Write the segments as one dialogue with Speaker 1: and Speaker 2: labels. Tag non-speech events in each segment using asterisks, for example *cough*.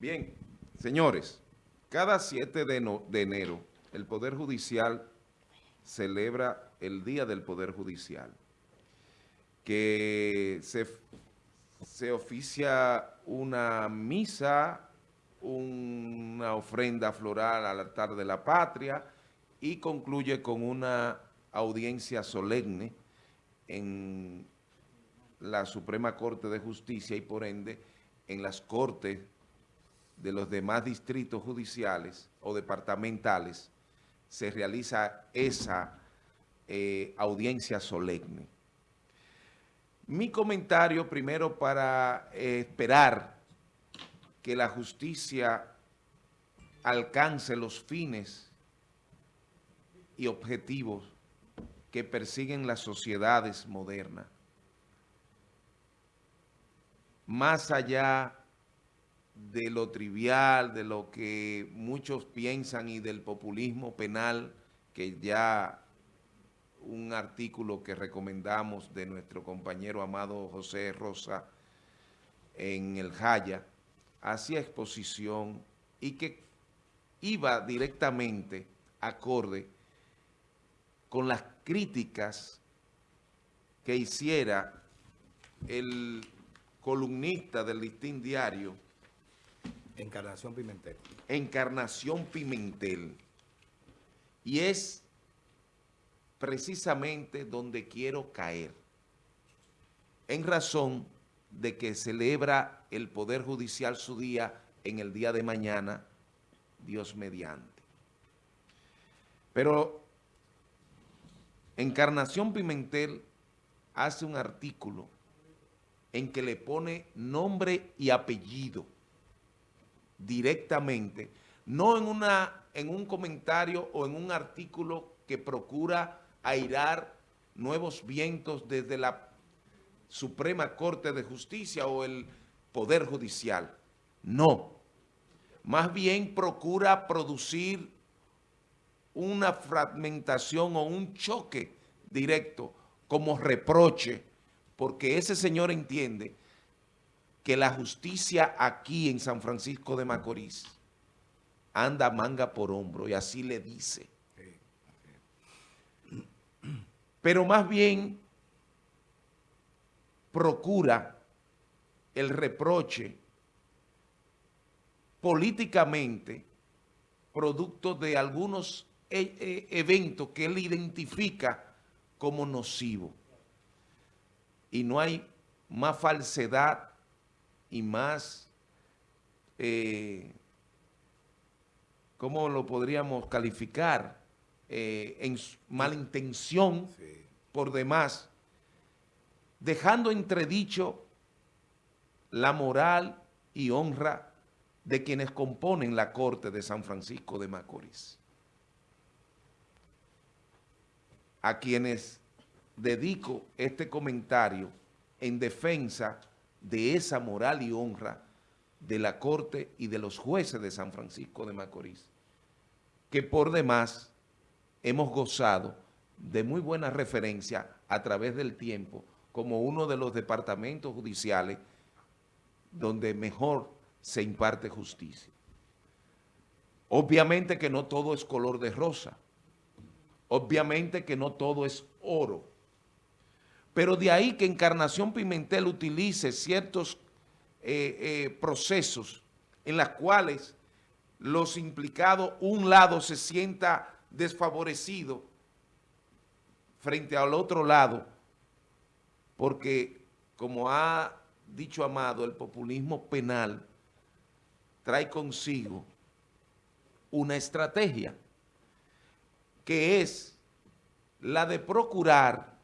Speaker 1: Bien, señores, cada 7 de, enero el Poder Judicial celebra el Día del Poder Judicial, que se, se oficia una misa, una ofrenda floral al altar de la patria y concluye con una audiencia solemne en la Suprema Corte de Justicia y por ende en las Cortes de los demás distritos judiciales o departamentales se realiza esa eh, audiencia solemne. Mi comentario primero para eh, esperar que la justicia alcance los fines y objetivos que persiguen las sociedades modernas. Más allá de lo trivial, de lo que muchos piensan y del populismo penal, que ya un artículo que recomendamos de nuestro compañero amado José Rosa en el Jaya, hacía exposición y que iba directamente acorde con las críticas que hiciera el columnista del listín diario,
Speaker 2: Encarnación Pimentel.
Speaker 1: Encarnación Pimentel. Y es precisamente donde quiero caer. En razón de que celebra el Poder Judicial su día en el día de mañana, Dios mediante. Pero Encarnación Pimentel hace un artículo en que le pone nombre y apellido directamente, no en, una, en un comentario o en un artículo que procura airar nuevos vientos desde la Suprema Corte de Justicia o el Poder Judicial. No. Más bien procura producir una fragmentación o un choque directo como reproche, porque ese señor entiende que la justicia aquí en San Francisco de Macorís anda manga por hombro y así le dice. Pero más bien procura el reproche políticamente producto de algunos e, e, eventos que él identifica como nocivo. Y no hay más falsedad y más, eh, ¿cómo lo podríamos calificar? Eh, en malintención por demás, dejando entredicho la moral y honra de quienes componen la Corte de San Francisco de Macorís. A quienes dedico este comentario en defensa de esa moral y honra de la Corte y de los jueces de San Francisco de Macorís, que por demás hemos gozado de muy buena referencia a través del tiempo como uno de los departamentos judiciales donde mejor se imparte justicia. Obviamente que no todo es color de rosa, obviamente que no todo es oro, pero de ahí que Encarnación Pimentel utilice ciertos eh, eh, procesos en los cuales los implicados, un lado se sienta desfavorecido frente al otro lado, porque como ha dicho Amado, el populismo penal trae consigo una estrategia que es la de procurar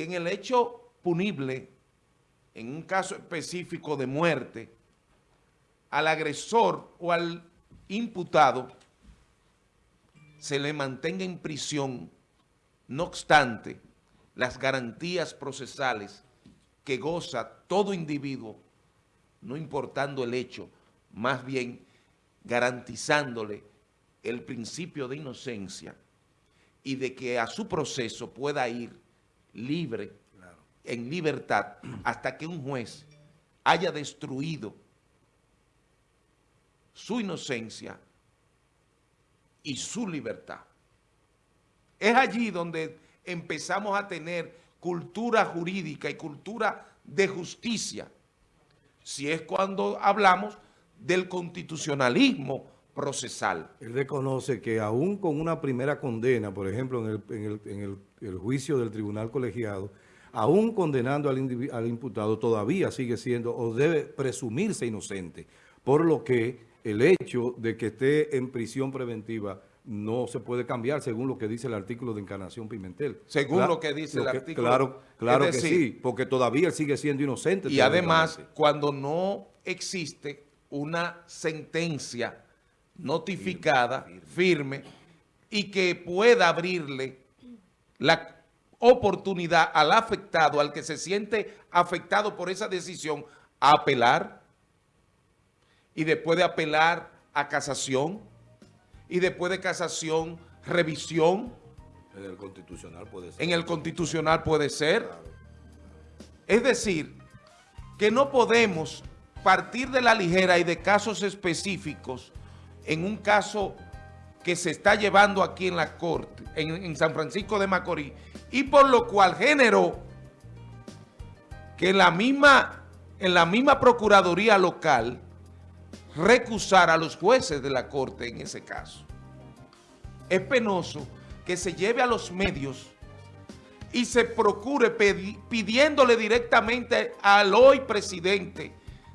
Speaker 1: que en el hecho punible, en un caso específico de muerte, al agresor o al imputado se le mantenga en prisión, no obstante las garantías procesales que goza todo individuo, no importando el hecho, más bien garantizándole el principio de inocencia y de que a su proceso pueda ir libre, en libertad, hasta que un juez haya destruido su inocencia y su libertad. Es allí donde empezamos a tener cultura jurídica y cultura de justicia, si es cuando hablamos del constitucionalismo procesal.
Speaker 2: Él reconoce que aún con una primera condena, por ejemplo, en el, juicio del tribunal colegiado, aún condenando al, al imputado, todavía sigue siendo o debe presumirse inocente, por lo que el hecho de que esté en prisión preventiva no se puede cambiar según lo que dice el artículo de Encarnación Pimentel.
Speaker 1: Según lo que dice el artículo.
Speaker 2: Claro, claro que sí, porque todavía él sigue siendo inocente.
Speaker 1: Y además, cuando no existe una sentencia notificada, firme, y que pueda abrirle la oportunidad al afectado, al que se siente afectado por esa decisión, a apelar, y después de apelar a casación, y después de casación, revisión.
Speaker 2: En el constitucional puede ser.
Speaker 1: En el constitucional puede ser. Es decir, que no podemos partir de la ligera y de casos específicos en un caso que se está llevando aquí en la Corte, en, en San Francisco de Macorís, y por lo cual generó que la misma, en la misma Procuraduría local recusar a los jueces de la Corte en ese caso. Es penoso que se lleve a los medios y se procure pidiéndole directamente al hoy presidente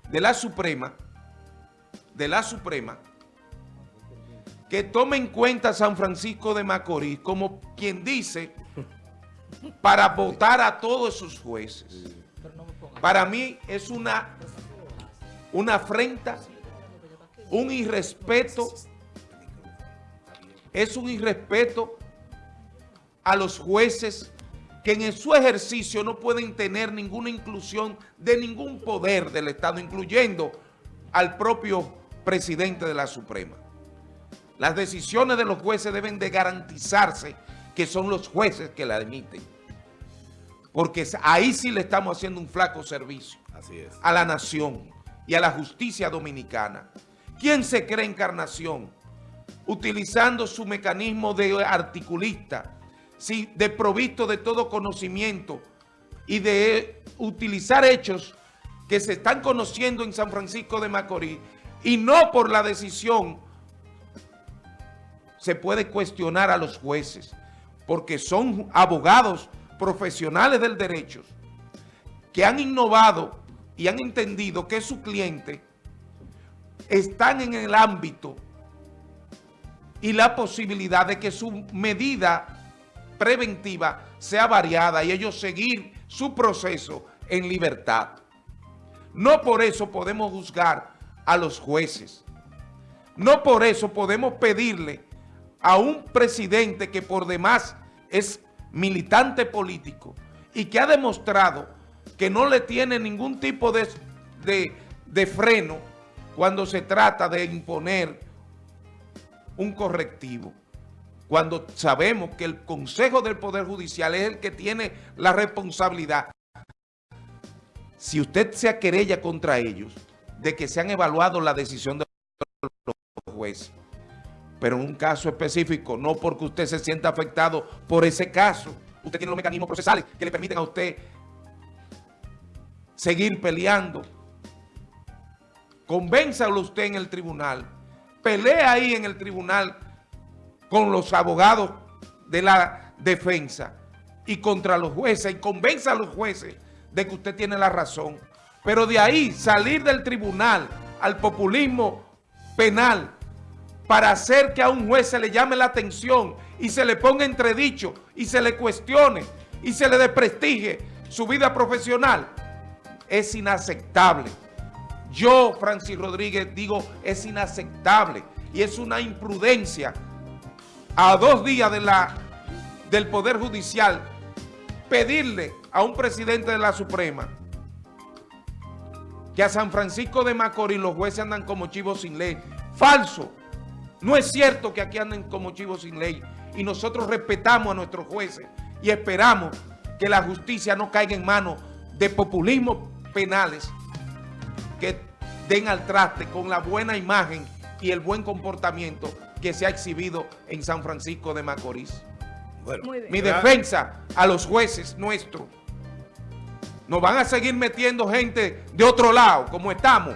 Speaker 1: de la Suprema, de la Suprema, que tome en cuenta a San Francisco de Macorís como quien dice para votar a todos sus jueces. Para mí es una, una afrenta un irrespeto, es un irrespeto a los jueces que en su ejercicio no pueden tener ninguna inclusión de ningún poder del Estado, incluyendo al propio presidente de la Suprema. Las decisiones de los jueces deben de garantizarse que son los jueces que la emiten. Porque ahí sí le estamos haciendo un flaco servicio a la nación y a la justicia dominicana. ¿Quién se cree encarnación? Utilizando su mecanismo de articulista, de desprovisto de todo conocimiento y de utilizar hechos que se están conociendo en San Francisco de Macorís y no por la decisión se puede cuestionar a los jueces porque son abogados profesionales del derecho que han innovado y han entendido que su cliente están en el ámbito y la posibilidad de que su medida preventiva sea variada y ellos seguir su proceso en libertad. No por eso podemos juzgar a los jueces. No por eso podemos pedirle a un presidente que por demás es militante político y que ha demostrado que no le tiene ningún tipo de, de, de freno cuando se trata de imponer un correctivo. Cuando sabemos que el Consejo del Poder Judicial es el que tiene la responsabilidad. Si usted se querella contra ellos, de que se han evaluado la decisión de los jueces, pero en un caso específico, no porque usted se sienta afectado por ese caso, usted tiene los mecanismos procesales que le permiten a usted seguir peleando. Convénzalo usted en el tribunal, pelea ahí en el tribunal con los abogados de la defensa y contra los jueces y convenza a los jueces de que usted tiene la razón. Pero de ahí salir del tribunal al populismo penal para hacer que a un juez se le llame la atención y se le ponga entredicho y se le cuestione y se le desprestigie su vida profesional, es inaceptable. Yo, Francis Rodríguez, digo, es inaceptable y es una imprudencia a dos días del Poder Judicial pedirle a un presidente de la Suprema que a San Francisco de Macorís los jueces andan como chivos sin ley. Falso. No es cierto que aquí anden como chivos sin ley. Y nosotros respetamos a nuestros jueces y esperamos que la justicia no caiga en manos de populismos penales que den al traste con la buena imagen y el buen comportamiento que se ha exhibido en San Francisco de Macorís.
Speaker 2: Bueno.
Speaker 1: Mi defensa a los jueces nuestros. Nos van a seguir metiendo gente de otro lado, como estamos.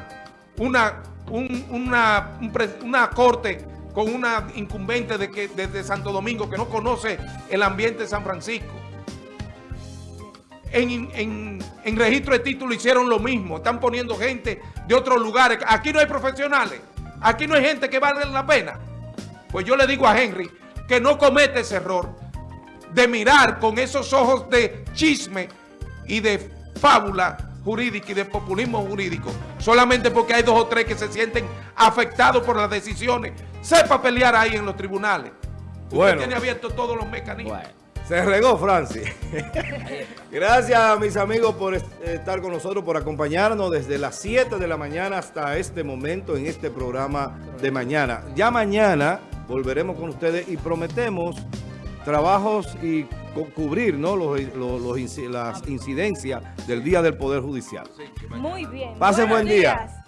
Speaker 1: Una, un- una, un pre- una corte con una incumbente de que, desde Santo Domingo que no conoce el ambiente de San Francisco. En, en- en registro de título hicieron lo mismo. Están poniendo gente de otros lugares. Aquí no hay profesionales. Aquí no hay gente que vale la pena. Pues yo le digo a Henry que no comete ese error de mirar con esos ojos de chisme y de fábula jurídica y de populismo jurídico, solamente porque hay dos o tres que se sienten afectados por las decisiones. Sepa pelear ahí en los tribunales. Usted
Speaker 2: Bueno.
Speaker 1: tiene abiertos todos los mecanismos.
Speaker 3: Bueno.
Speaker 2: Se regó, Francis. *laughs* Gracias, mis amigos, por est- estar con nosotros, por acompañarnos desde las 7 de la mañana hasta este momento en este programa de mañana. Ya mañana volveremos con ustedes y prometemos trabajos y cubrir ¿no? los, los- las incidencias del Día del Poder Judicial.
Speaker 4: Muy bien.
Speaker 2: Pasen buen día.